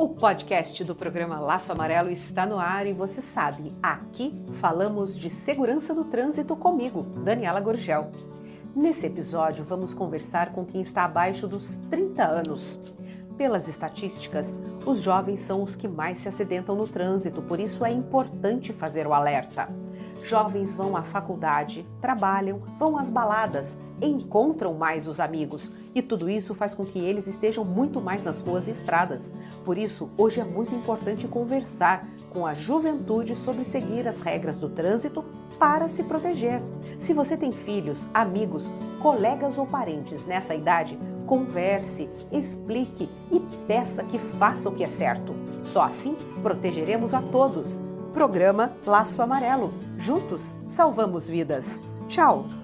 O podcast do programa Laço Amarelo está no ar e você sabe, aqui falamos de segurança no trânsito comigo, Daniela Gorgel. Nesse episódio, vamos conversar com quem está abaixo dos 30 anos. Pelas estatísticas, os jovens são os que mais se acidentam no trânsito, por isso é importante fazer o alerta. Jovens vão à faculdade, trabalham, vão às baladas, encontram mais os amigos e tudo isso faz com que eles estejam muito mais nas ruas e estradas. Por isso, hoje é muito importante conversar com a juventude sobre seguir as regras do trânsito para se proteger. Se você tem filhos, amigos, colegas ou parentes nessa idade, converse, explique e peça que faça o que é certo. Só assim protegeremos a todos. Programa Laço Amarelo. Juntos salvamos vidas. Tchau!